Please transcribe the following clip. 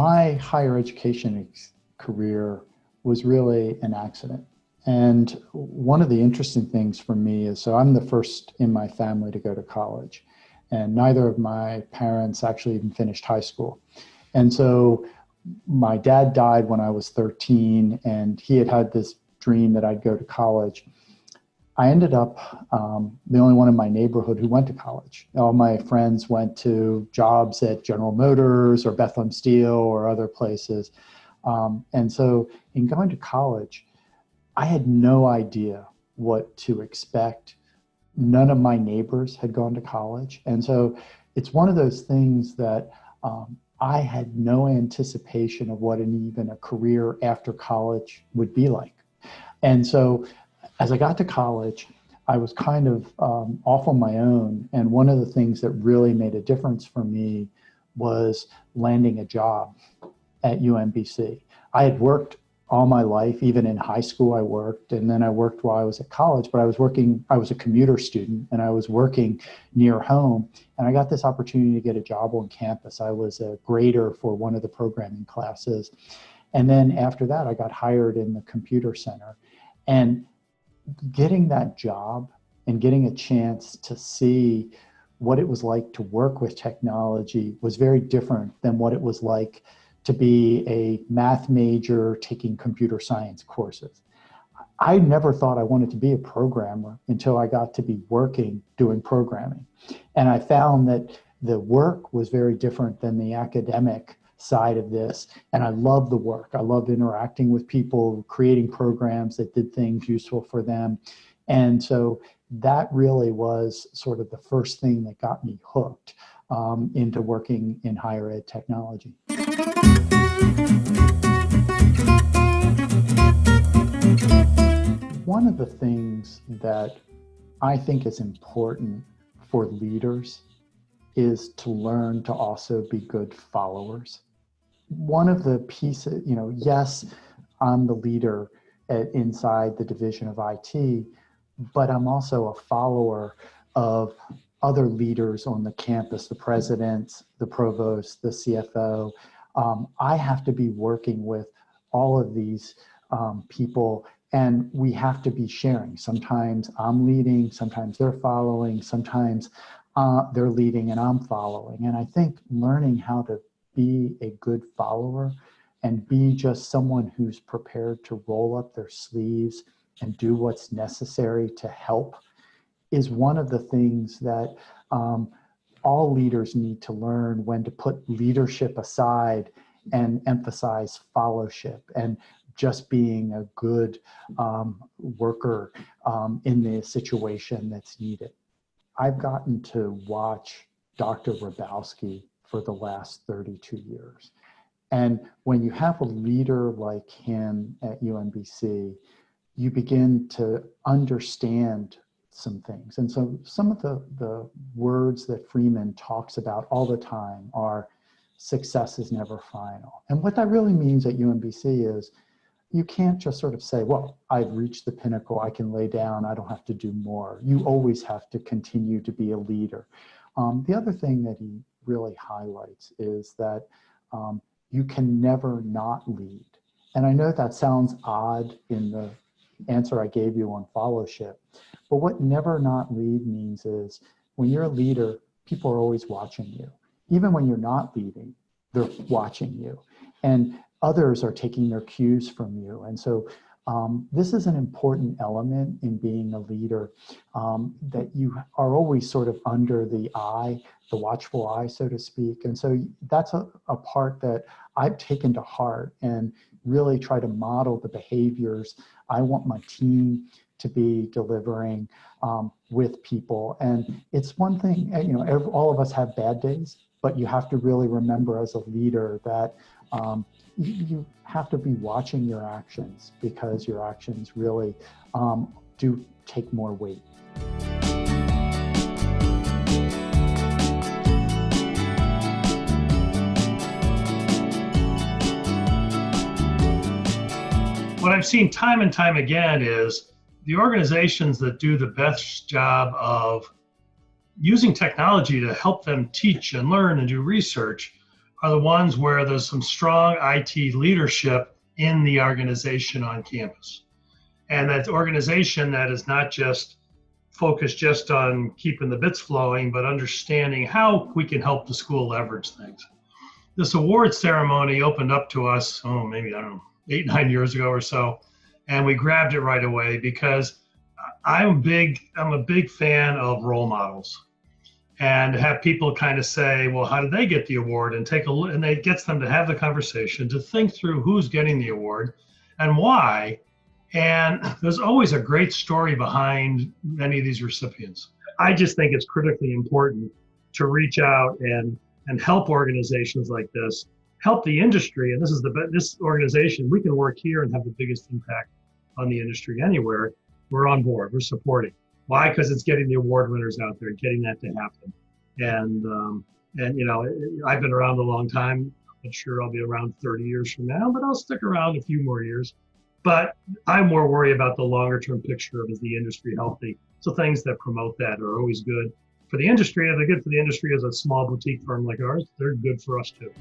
my higher education career was really an accident. And one of the interesting things for me is, so I'm the first in my family to go to college and neither of my parents actually even finished high school. And so my dad died when I was 13 and he had had this dream that I'd go to college. I ended up um, the only one in my neighborhood who went to college. All my friends went to jobs at General Motors or Bethlehem Steel or other places. Um, and so in going to college, I had no idea what to expect. None of my neighbors had gone to college. And so it's one of those things that um, I had no anticipation of what an even a career after college would be like. And so as I got to college, I was kind of um, off on my own. And one of the things that really made a difference for me was landing a job at UMBC. I had worked all my life, even in high school I worked, and then I worked while I was at college, but I was working, I was a commuter student and I was working near home and I got this opportunity to get a job on campus. I was a grader for one of the programming classes. And then after that, I got hired in the computer center and getting that job and getting a chance to see what it was like to work with technology was very different than what it was like to be a math major taking computer science courses. I never thought I wanted to be a programmer until I got to be working doing programming. And I found that the work was very different than the academic side of this. And I love the work. I love interacting with people, creating programs that did things useful for them. And so that really was sort of the first thing that got me hooked um, into working in higher ed technology. One of the things that I think is important for leaders is to learn to also be good followers one of the pieces, you know, yes, I'm the leader at, inside the division of IT, but I'm also a follower of other leaders on the campus, the president, the provost, the CFO. Um, I have to be working with all of these um, people and we have to be sharing. Sometimes I'm leading, sometimes they're following, sometimes uh, they're leading and I'm following. And I think learning how to be a good follower and be just someone who's prepared to roll up their sleeves and do what's necessary to help is one of the things that um, all leaders need to learn when to put leadership aside and emphasize fellowship and just being a good um, worker um, in the situation that's needed. I've gotten to watch Dr. Hrabowski for the last 32 years. And when you have a leader like him at UMBC, you begin to understand some things. And so some of the, the words that Freeman talks about all the time are success is never final. And what that really means at UMBC is you can't just sort of say, well, I've reached the pinnacle, I can lay down, I don't have to do more. You always have to continue to be a leader. Um, the other thing that he really highlights is that um, you can never not lead. And I know that sounds odd in the answer I gave you on fellowship, but what never not lead means is when you're a leader, people are always watching you. Even when you're not leading, they're watching you. And others are taking their cues from you. And so um, this is an important element in being a leader um, that you are always sort of under the eye, the watchful eye, so to speak. And so that's a, a part that I've taken to heart and really try to model the behaviors I want my team to be delivering um, with people. And it's one thing, you know, every, all of us have bad days, but you have to really remember as a leader that um, you have to be watching your actions because your actions really um, do take more weight. What I've seen time and time again is the organizations that do the best job of using technology to help them teach and learn and do research are the ones where there's some strong IT leadership in the organization on campus. And that organization that is not just focused just on keeping the bits flowing, but understanding how we can help the school leverage things. This award ceremony opened up to us, oh, maybe, I don't know, eight, nine years ago or so. And we grabbed it right away because I'm big, I'm a big fan of role models and have people kind of say, well, how did they get the award? And take a look, and it gets them to have the conversation, to think through who's getting the award and why. And there's always a great story behind many of these recipients. I just think it's critically important to reach out and and help organizations like this, help the industry. And this is the this organization we can work here and have the biggest impact on the industry anywhere. We're on board. We're supporting. Why? Because it's getting the award winners out there, getting that to happen. And um, and you know, I've been around a long time. I'm sure I'll be around 30 years from now, but I'll stick around a few more years. But I'm more worried about the longer term picture of is the industry healthy? So things that promote that are always good for the industry. If they're good for the industry as a small boutique firm like ours, they're good for us too.